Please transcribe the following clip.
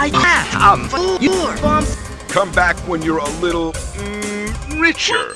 I am for your bombs. Come back when you're a little mm, richer.